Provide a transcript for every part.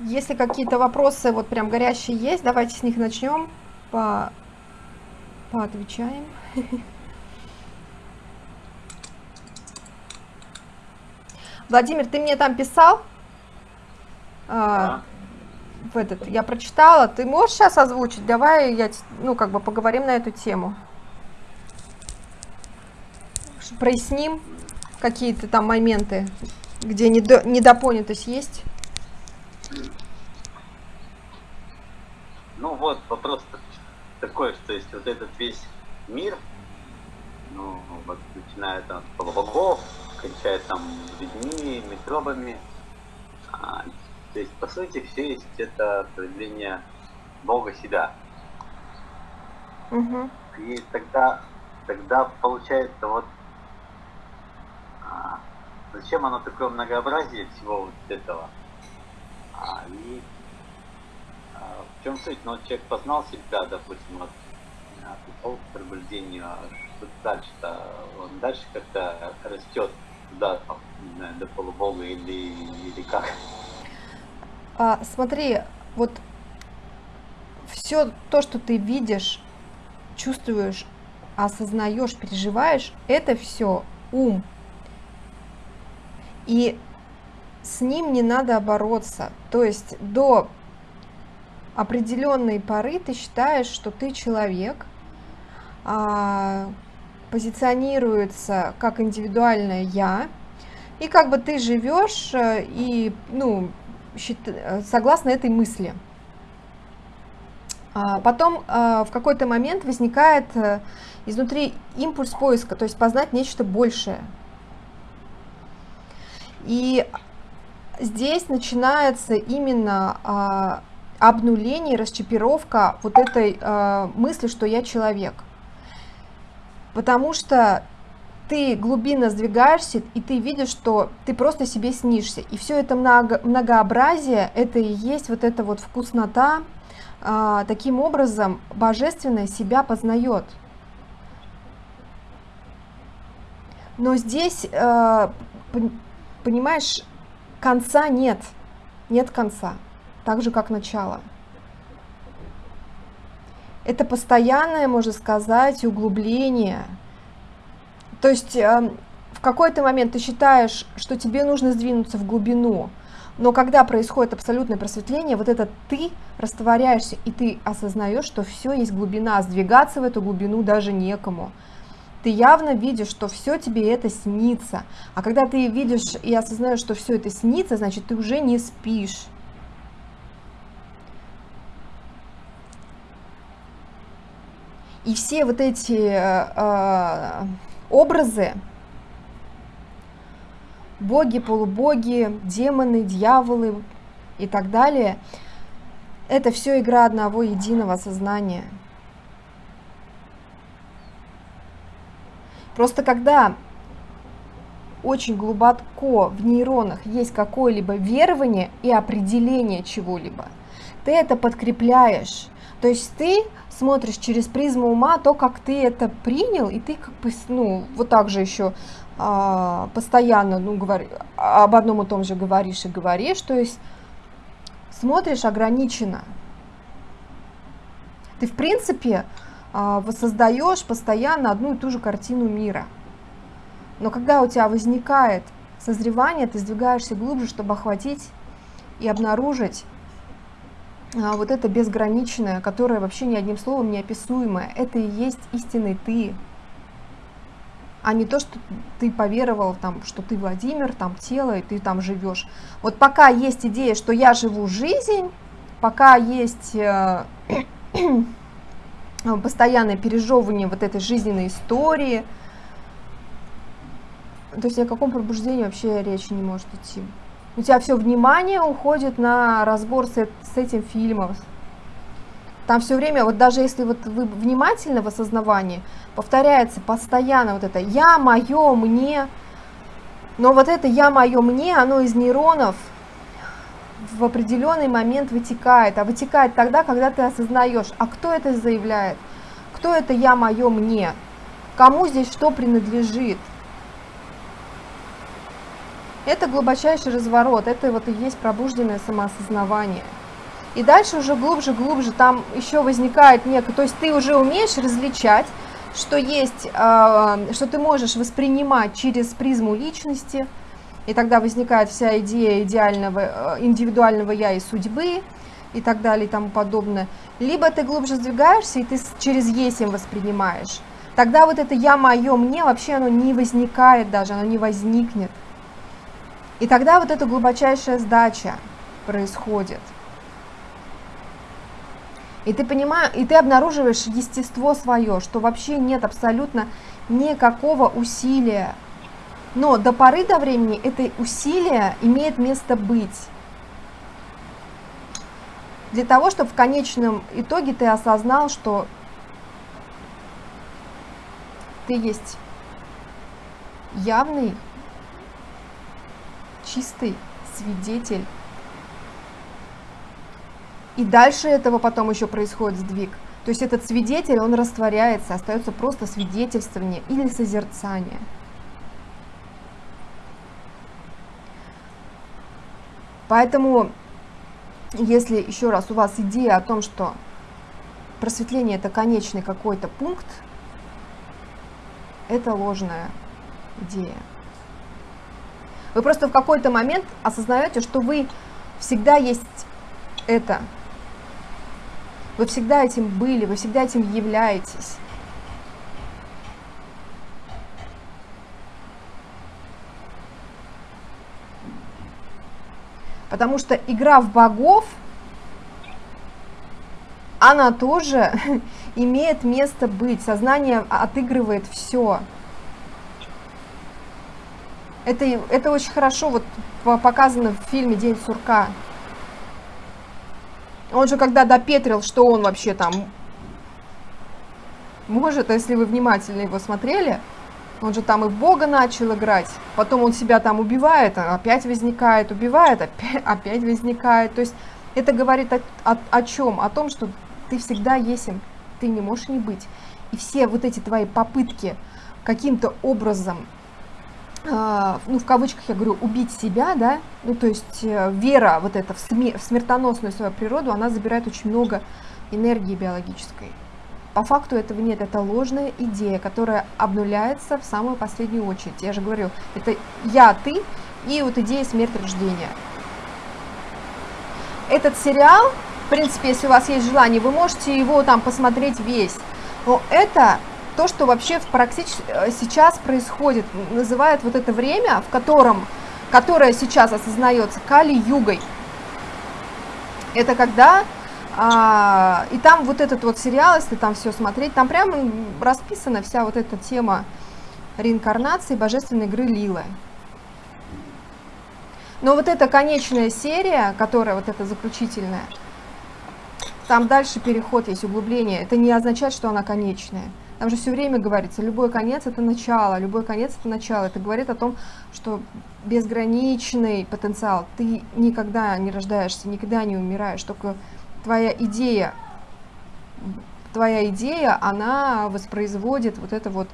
Если какие-то вопросы вот прям горящие есть, давайте с них начнем. По... Поотвечаем. Владимир, ты мне там писал? А, в этот, я прочитала. Ты можешь сейчас озвучить? Давай я, ну, как бы поговорим на эту тему. Проясним какие-то там моменты, где недо, недопонятость есть. Ну вот, вопрос такой, что есть вот этот весь мир, ну, вот начиная там с полубогов, кончая там людьми, микробами, а, то есть, по сути, все есть это проявление Бога себя. Угу. И тогда, тогда получается вот а, зачем оно такое многообразие всего вот этого? А, и чем суть? Ну, вот человек познал себя, допустим, вот, а, пришел к пробуждению, а что дальше-то? Он дальше как-то растет туда, до полубога или, или как? А, смотри, вот все то, что ты видишь, чувствуешь, осознаешь, переживаешь, это все ум. И с ним не надо бороться. То есть до определенной поры ты считаешь, что ты человек, а, позиционируется как индивидуальное я, и как бы ты живешь э, и, ну, согласно этой мысли. А потом а, в какой-то момент возникает э, изнутри импульс поиска, то есть познать нечто большее. И здесь начинается именно а, обнуление, расчипировка вот этой мысли, что я человек. Потому что ты глубинно сдвигаешься, и ты видишь, что ты просто себе снишься. И все это много, многообразие, это и есть вот эта вот вкуснота. А, таким образом, божественное себя познает. Но здесь, а, понимаешь, конца нет. Нет конца. Так же, как начало. Это постоянное, можно сказать, углубление – то есть эм, в какой-то момент ты считаешь, что тебе нужно сдвинуться в глубину, но когда происходит абсолютное просветление, вот это ты растворяешься, и ты осознаешь, что все есть глубина, сдвигаться в эту глубину даже некому. Ты явно видишь, что все тебе это снится. А когда ты видишь и осознаешь, что все это снится, значит, ты уже не спишь. И все вот эти э, э образы, боги, полубоги, демоны, дьяволы и так далее, это все игра одного единого сознания. Просто когда очень глубоко в нейронах есть какое-либо верование и определение чего-либо, ты это подкрепляешь. То есть ты смотришь через призму ума то, как ты это принял, и ты как бы, ну, вот так же еще а, постоянно, ну, говори, об одном и том же говоришь и говоришь, то есть смотришь ограниченно. Ты, в принципе, а, воссоздаешь постоянно одну и ту же картину мира. Но когда у тебя возникает созревание, ты сдвигаешься глубже, чтобы охватить и обнаружить вот это безграничное, которое вообще ни одним словом не описуемое, это и есть истинный ты, а не то, что ты поверовал, там, что ты Владимир, там тело, и ты там живешь. Вот пока есть идея, что я живу жизнь, пока есть э, постоянное пережевывание вот этой жизненной истории, то есть о каком пробуждении вообще речи не может идти у тебя все внимание уходит на разбор с, с этим фильмом. Там все время, вот даже если вот вы внимательны в осознавании, повторяется постоянно вот это «я, мое, мне». Но вот это «я, мое, мне», оно из нейронов в определенный момент вытекает. А вытекает тогда, когда ты осознаешь, а кто это заявляет? Кто это «я, мое, мне»? Кому здесь что принадлежит? Это глубочайший разворот, это вот и есть пробужденное самоосознавание. И дальше уже глубже, глубже там еще возникает некое, то есть ты уже умеешь различать, что есть, э, что ты можешь воспринимать через призму личности, и тогда возникает вся идея идеального, э, индивидуального я и судьбы, и так далее, и тому подобное. Либо ты глубже сдвигаешься, и ты через есим воспринимаешь. Тогда вот это я, мое, мне вообще оно не возникает даже, оно не возникнет. И тогда вот эта глубочайшая сдача происходит. И ты понимаешь, и ты обнаруживаешь естество свое, что вообще нет абсолютно никакого усилия. Но до поры до времени это усилие имеет место быть. Для того, чтобы в конечном итоге ты осознал, что ты есть явный, чистый свидетель и дальше этого потом еще происходит сдвиг. То есть этот свидетель, он растворяется, остается просто свидетельствование или созерцание. Поэтому, если еще раз у вас идея о том, что просветление это конечный какой-то пункт, это ложная идея. Вы просто в какой-то момент осознаете, что вы всегда есть это, вы всегда этим были, вы всегда этим являетесь. Потому что игра в богов, она тоже имеет место быть. Сознание отыгрывает все. Это, это очень хорошо вот показано в фильме «День сурка». Он же когда допетрил, что он вообще там может, если вы внимательно его смотрели, он же там и в Бога начал играть, потом он себя там убивает, опять возникает, убивает, опять, опять возникает. То есть это говорит о, о, о чем? О том, что ты всегда есим, ты не можешь не быть. И все вот эти твои попытки каким-то образом а, ну, в кавычках я говорю, убить себя, да, ну, то есть э, вера вот эта в, смер в смертоносную свою природу, она забирает очень много энергии биологической. По факту этого нет, это ложная идея, которая обнуляется в самую последнюю очередь. Я же говорю, это я, ты и вот идея смерти рождения. Этот сериал, в принципе, если у вас есть желание, вы можете его там посмотреть весь. Но это то, что вообще практически э, сейчас происходит, называют вот это время, в котором, которое сейчас осознается Кали-югой. Это когда, а, и там вот этот вот сериал, если там все смотреть, там прямо расписана вся вот эта тема реинкарнации божественной игры Лилы. Но вот эта конечная серия, которая вот эта заключительная, там дальше переход есть, углубление. Это не означает, что она конечная. Там же все время говорится, любой конец это начало, любой конец это начало. Это говорит о том, что безграничный потенциал. Ты никогда не рождаешься, никогда не умираешь. Только твоя идея, твоя идея, она воспроизводит вот это вот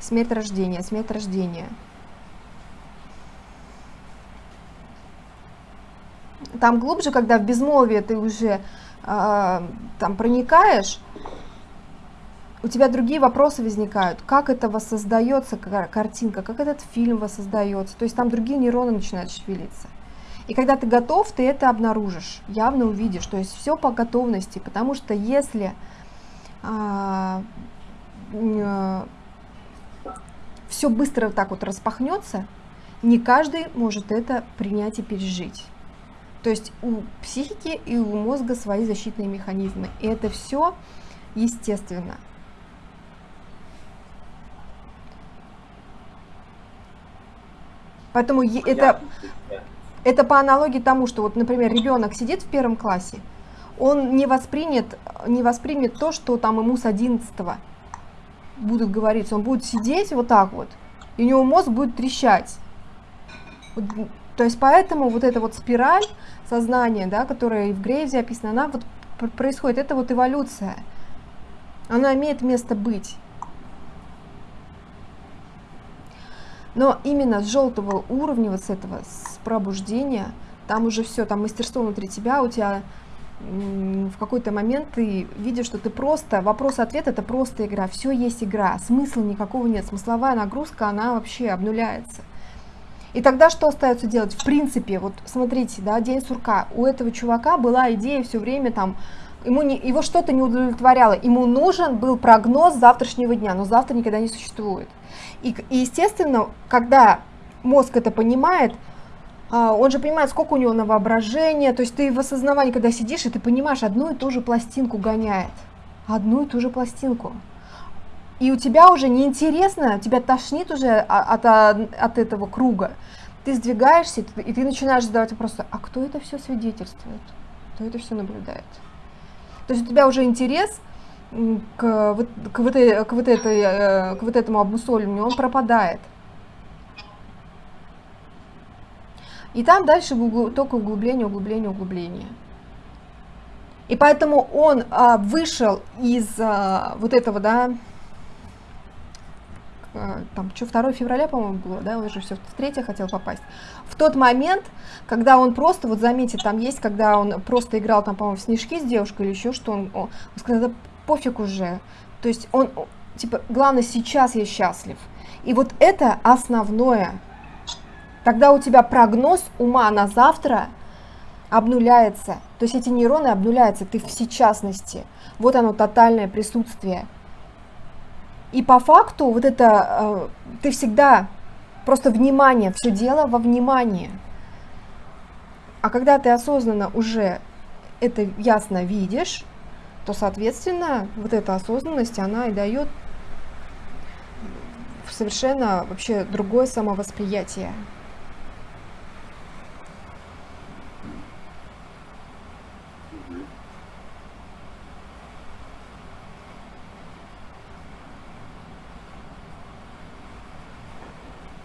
смерть рождения, смерть рождения. Там глубже, когда в безмолвие ты уже э, там проникаешь, у тебя другие вопросы возникают. Как это воссоздается картинка, как этот фильм воссоздается. То есть там другие нейроны начинают шевелиться. И когда ты готов, ты это обнаружишь, явно увидишь. То есть все по готовности. Потому что если а, а, все быстро так вот распахнется, не каждый может это принять и пережить. То есть у психики и у мозга свои защитные механизмы. И это все естественно. Поэтому это, это по аналогии тому, что вот, например, ребенок сидит в первом классе, он не воспринят, не воспримет то, что там ему с 11 будут говорить. Он будет сидеть вот так вот, и у него мозг будет трещать. Вот, то есть поэтому вот эта вот спираль сознания, да, которая и в Грейвзе описана, она вот происходит, это вот эволюция. Она имеет место быть. Но именно с желтого уровня, вот с этого, с пробуждения, там уже все, там мастерство внутри тебя, у тебя в какой-то момент ты видишь, что ты просто, вопрос-ответ это просто игра, все есть игра, смысла никакого нет, смысловая нагрузка, она вообще обнуляется. И тогда что остается делать? В принципе, вот смотрите, да, день сурка, у этого чувака была идея все время там, ему не, его что-то не удовлетворяло, ему нужен был прогноз завтрашнего дня, но завтра никогда не существует. И, и естественно, когда мозг это понимает, а, он же понимает, сколько у него на воображение, то есть ты в осознавании, когда сидишь, и ты понимаешь, одну и ту же пластинку гоняет, одну и ту же пластинку. И у тебя уже неинтересно, тебя тошнит уже от, от, от этого круга. Ты сдвигаешься, и ты начинаешь задавать вопросы, а кто это все свидетельствует? Кто это все наблюдает? То есть у тебя уже интерес к, вот, к, вот, к, вот, этой, э, к вот этому обмусоливанию, он пропадает. И там дальше только углубление, углубление, углубление. И поэтому он а, вышел из а, вот этого, да, там, что, 2 февраля, по-моему, было, да, уже все, в 3 хотел попасть. В тот момент, когда он просто, вот заметьте, там есть, когда он просто играл, там, по-моему, в снежки с девушкой или еще что, он, он сказал, пофиг уже. То есть он, типа, главное, сейчас я счастлив. И вот это основное, Тогда у тебя прогноз ума на завтра обнуляется. То есть эти нейроны обнуляются, ты в сейчасности. Вот оно, тотальное присутствие. И по факту вот это, э, ты всегда, просто внимание, все дело во внимании. А когда ты осознанно уже это ясно видишь, то, соответственно, вот эта осознанность, она и дает совершенно вообще другое самовосприятие.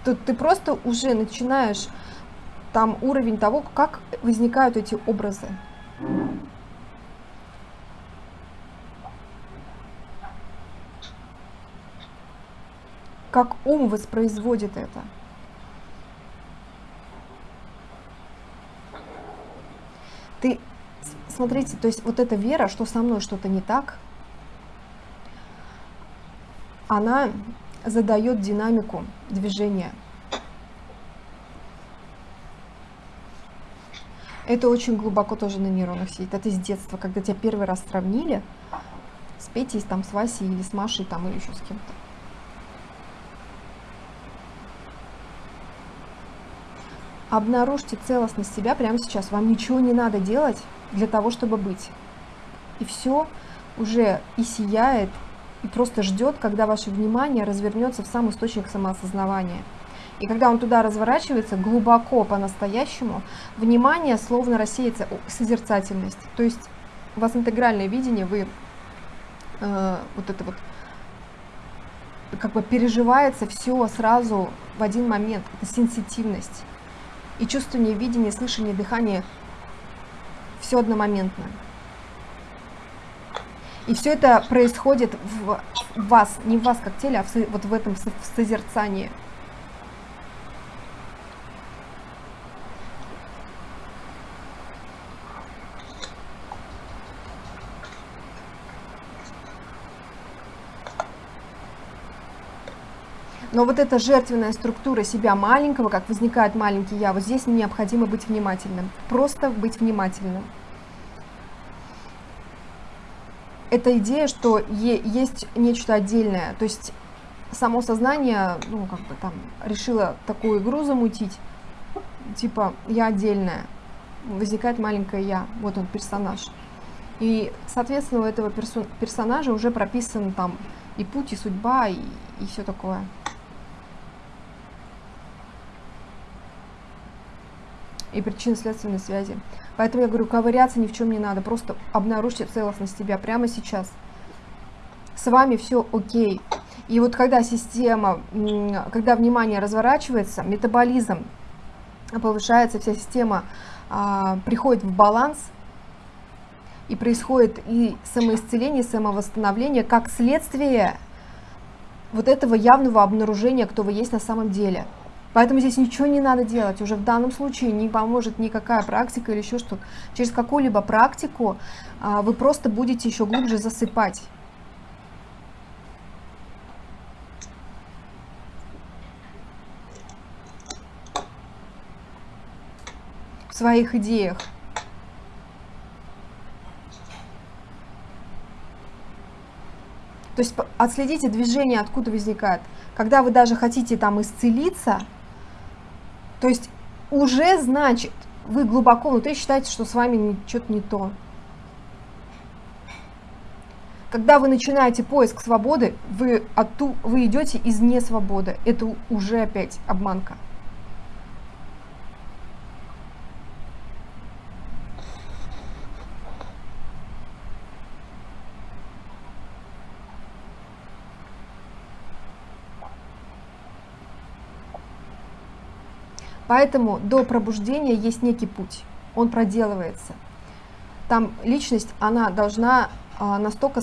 Тут ты просто уже начинаешь там уровень того, как возникают эти образы. Как ум воспроизводит это. Ты, смотрите, то есть вот эта вера, что со мной что-то не так, она задает динамику движения. Это очень глубоко тоже на нейронах сидит. Это с детства, когда тебя первый раз сравнили с Петей, там, с Васей или с Машей там, или еще с кем-то. Обнаружьте целостность себя прямо сейчас. Вам ничего не надо делать для того, чтобы быть. И все уже и сияет, и просто ждет, когда ваше внимание развернется в сам источник самоосознавания. И когда он туда разворачивается глубоко по-настоящему, внимание словно рассеется, созерцательность. То есть у вас интегральное видение, вы э, вот это вот как бы переживается все сразу в один момент. Это сенситивность. И чувствование, видение, слышание, дыхание все одномоментно. И все это происходит в вас, не в вас как теле, а в, вот в этом созерцании. Но вот эта жертвенная структура себя маленького, как возникает маленький я, вот здесь необходимо быть внимательным. Просто быть внимательным. эта идея, что есть нечто отдельное, то есть само сознание, ну, как бы там, решило такую игру замутить, типа, я отдельная, возникает маленькое я, вот он, персонаж. И, соответственно, у этого персо персонажа уже прописан там и путь, и судьба, и, и все такое. И причинно-следственные связи. Поэтому я говорю, ковыряться ни в чем не надо, просто обнаружьте целостность себя прямо сейчас. С вами все окей. И вот когда система, когда внимание разворачивается, метаболизм повышается, вся система а, приходит в баланс, и происходит и самоисцеление, и самовосстановление, как следствие вот этого явного обнаружения, кто вы есть на самом деле. Поэтому здесь ничего не надо делать. Уже в данном случае не поможет никакая практика или еще что-то. Через какую-либо практику а, вы просто будете еще глубже засыпать. В своих идеях. То есть отследите движение, откуда возникает. Когда вы даже хотите там исцелиться, то есть уже значит, вы глубоко внутри считаете, что с вами что-то не то. Когда вы начинаете поиск свободы, вы, отту, вы идете из несвободы. Это уже опять обманка. Поэтому до пробуждения есть некий путь, он проделывается. Там личность, она должна а, настолько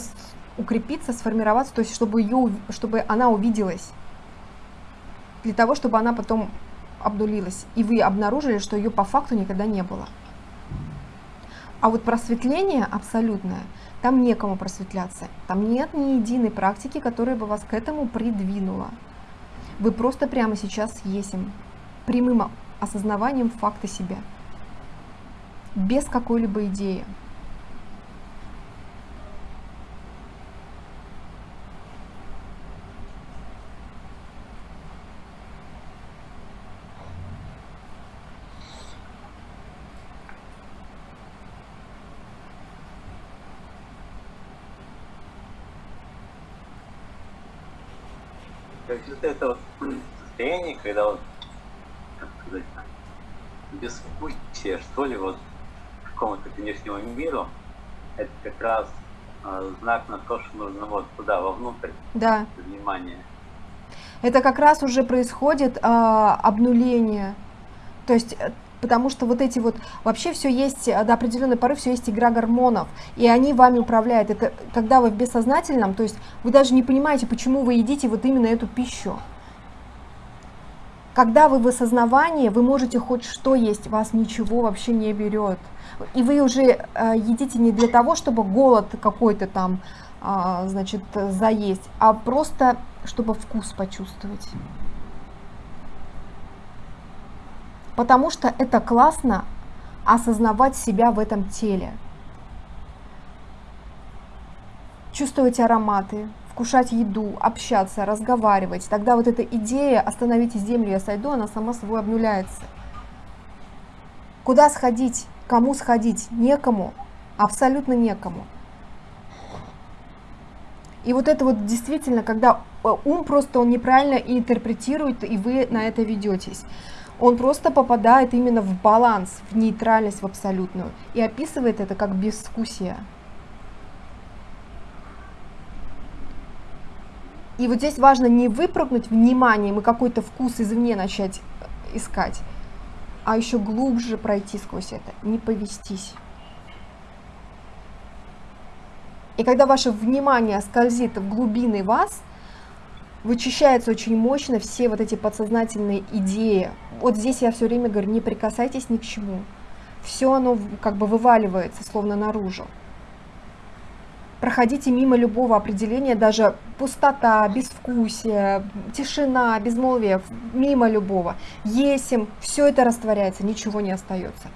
укрепиться, сформироваться, то есть чтобы, ее, чтобы она увиделась, для того, чтобы она потом обнулилась, и вы обнаружили, что ее по факту никогда не было. А вот просветление абсолютное, там некому просветляться, там нет ни единой практики, которая бы вас к этому придвинула. Вы просто прямо сейчас есим прямым осознаванием факта себя, без какой-либо идеи. То вот это вот состояние, когда вот бескучие, что ли, вот какому-то внешнему миру, это как раз э, знак на то, что нужно вот туда, вовнутрь, да. внимание. Это как раз уже происходит э, обнуление. То есть э, потому что вот эти вот, вообще все есть, э, до определенной поры все есть игра гормонов, и они вами управляют. Это когда вы в бессознательном, то есть вы даже не понимаете, почему вы едите вот именно эту пищу. Когда вы в осознавании, вы можете хоть что есть, вас ничего вообще не берет. И вы уже э, едите не для того, чтобы голод какой-то там, э, значит, заесть, а просто, чтобы вкус почувствовать. Потому что это классно осознавать себя в этом теле. Чувствовать ароматы, вкушать еду, общаться, разговаривать, тогда вот эта идея «остановите землю, я сойду», она сама собой обнуляется. Куда сходить, кому сходить? Некому, абсолютно некому. И вот это вот действительно, когда э, ум просто он неправильно интерпретирует, и вы на это ведетесь. Он просто попадает именно в баланс, в нейтральность, в абсолютную. И описывает это как безвкусие. И вот здесь важно не выпрыгнуть вниманием и какой-то вкус извне начать э, искать, а еще глубже пройти сквозь это, не повестись. И когда ваше внимание скользит в глубины вас, вычищаются очень мощно все вот эти подсознательные идеи. Вот здесь я все время говорю, не прикасайтесь ни к чему. Все оно как бы вываливается, словно наружу проходите мимо любого определения, даже пустота, безвкусие, тишина, безмолвие, мимо любого. Есим, все это растворяется, ничего не остается.